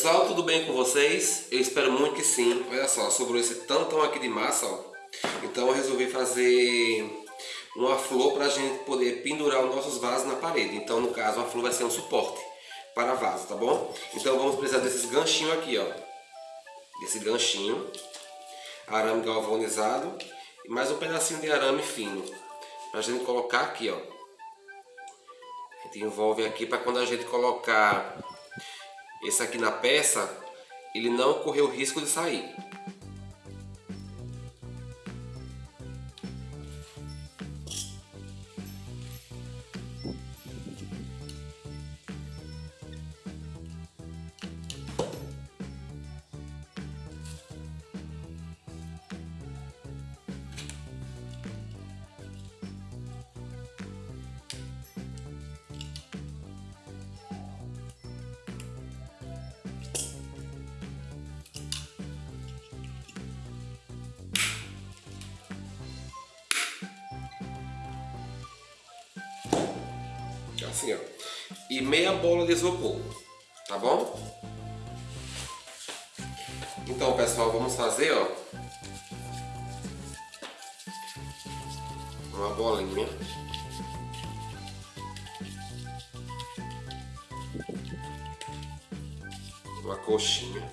Pessoal, tudo bem com vocês? Eu espero muito que sim. Olha só, sobrou esse tantão aqui de massa, ó. Então eu resolvi fazer uma flor para a gente poder pendurar os nossos vasos na parede. Então, no caso, a flor vai ser um suporte para vaso, tá bom? Então vamos precisar desses ganchinhos aqui, ó. Desse ganchinho, arame galvanizado e mais um pedacinho de arame fino. Pra gente colocar aqui, ó. A gente envolve aqui para quando a gente colocar esse aqui na peça, ele não correr o risco de sair. Assim, ó. E meia bola de isopor, tá bom? Então, pessoal, vamos fazer, ó. Uma bolinha. Uma coxinha.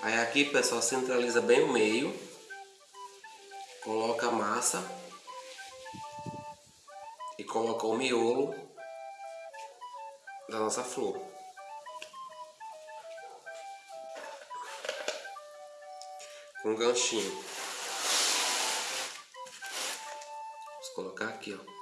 Aí aqui, pessoal, centraliza bem o meio. Coloca a massa. E coloca o miolo da nossa flor. Com um ganchinho. Vamos colocar aqui, ó.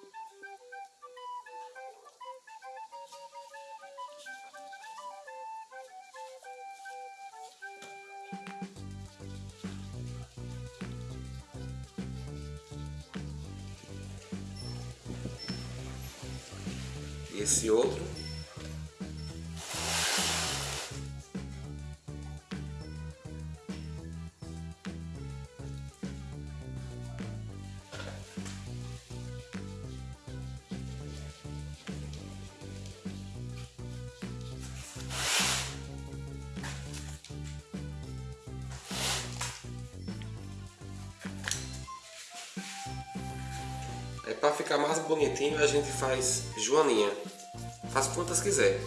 Esse outro. Para ficar mais bonitinho a gente faz joaninha. Faz quantas quiser,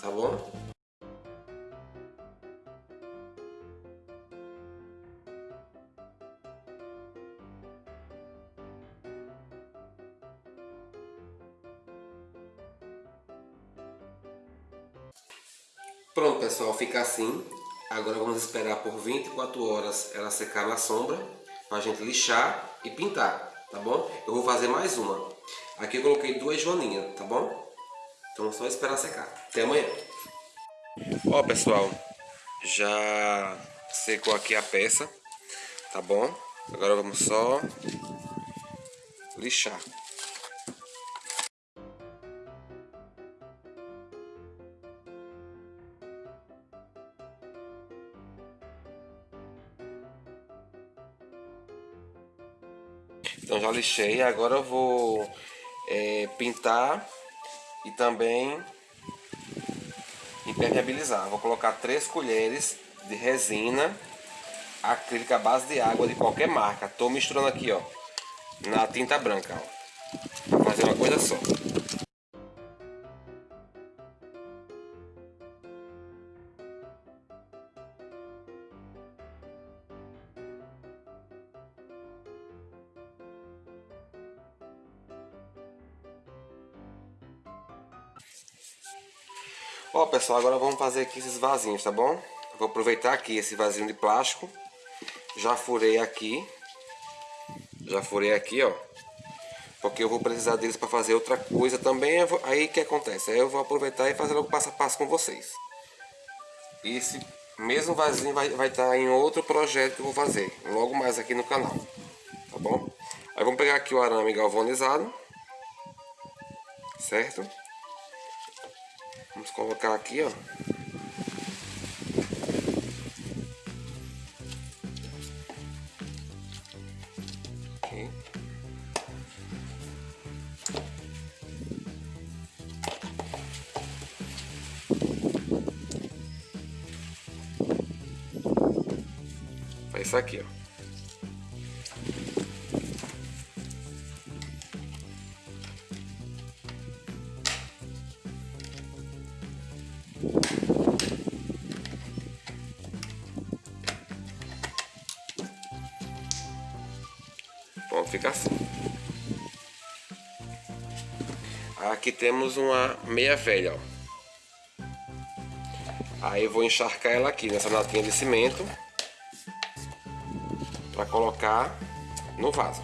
tá bom? Pronto pessoal, fica assim. Agora vamos esperar por 24 horas ela secar na sombra para a gente lixar e pintar tá bom? Eu vou fazer mais uma. Aqui eu coloquei duas joaninhas, tá bom? Então é só esperar secar. Até amanhã. Ó pessoal, já secou aqui a peça, tá bom? Agora vamos só lixar. Já lixei, agora eu vou é, pintar e também impermeabilizar. Vou colocar três colheres de resina acrílica base de água de qualquer marca. Tô misturando aqui, ó, na tinta branca, ó. Fazer uma coisa só. Ó pessoal, agora vamos fazer aqui esses vasinhos, tá bom? Vou aproveitar aqui esse vasinho de plástico. Já furei aqui. Já furei aqui, ó. Porque eu vou precisar deles para fazer outra coisa também. Aí que acontece? Aí eu vou aproveitar e fazer logo passo a passo com vocês. Esse mesmo vasinho vai estar tá em outro projeto que eu vou fazer. Logo mais aqui no canal. Tá bom? Aí vamos pegar aqui o arame galvanizado. Certo? Vamos colocar aqui, ó. Aqui. Isso aqui, ó. Pronto, fica assim. Aqui temos uma meia velha, ó. Aí eu vou encharcar ela aqui nessa latinha de cimento para colocar no vaso.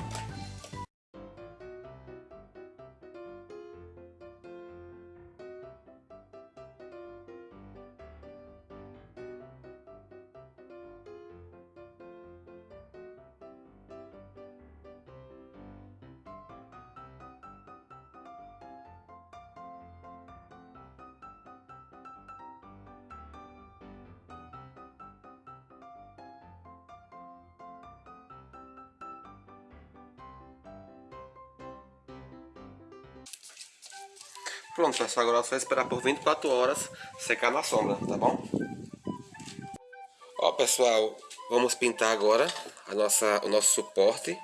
Pronto, pessoal, agora vai esperar por 24 horas secar na sombra, tá bom? Ó, pessoal, vamos pintar agora a nossa, o nosso suporte,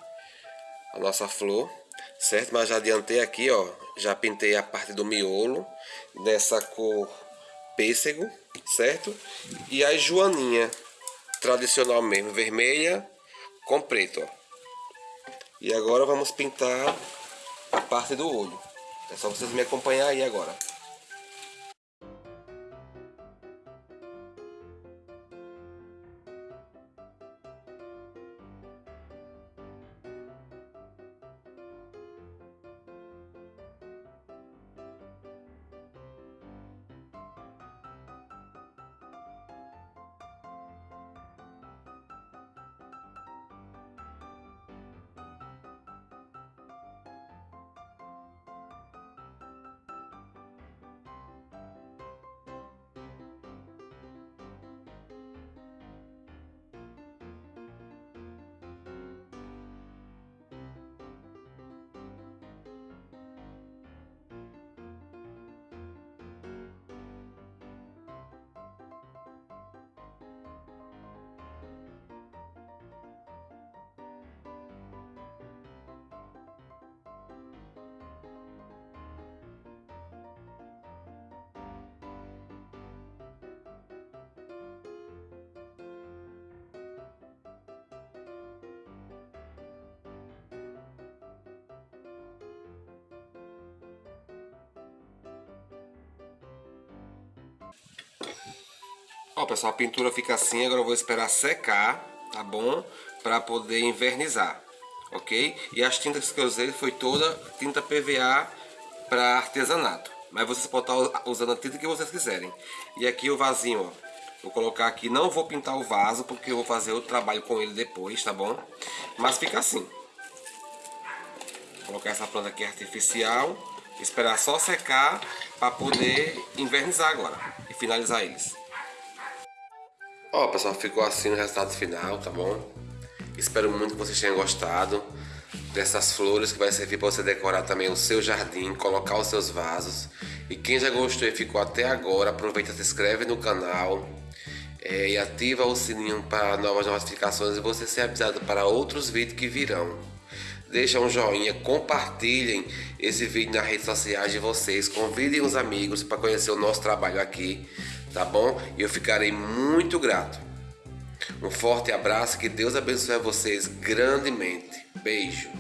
a nossa flor, certo? Mas já adiantei aqui, ó, já pintei a parte do miolo dessa cor pêssego, certo? E a joaninha, tradicional mesmo, vermelha com preto, ó. E agora vamos pintar a parte do olho. É só vocês me acompanhar aí agora. Ó, pessoal, a pintura fica assim, agora eu vou esperar secar, tá bom? Para poder invernizar, ok? E as tintas que eu usei foi toda tinta PVA para artesanato. Mas vocês podem estar usando a tinta que vocês quiserem. E aqui o vasinho, ó. Vou colocar aqui, não vou pintar o vaso, porque eu vou fazer outro trabalho com ele depois, tá bom? Mas fica assim. Vou colocar essa planta aqui artificial, esperar só secar para poder invernizar agora e finalizar eles. Ó, oh, pessoal, ficou assim o resultado final, tá bom? Espero muito que vocês tenham gostado dessas flores que vai servir para você decorar também o seu jardim, colocar os seus vasos. E quem já gostou e ficou até agora, aproveita, se inscreve no canal é, e ativa o sininho para novas notificações e você ser avisado para outros vídeos que virão. Deixa um joinha, compartilhem esse vídeo nas redes sociais de vocês, convidem os amigos para conhecer o nosso trabalho aqui tá bom? E eu ficarei muito grato. Um forte abraço, que Deus abençoe vocês grandemente. Beijo.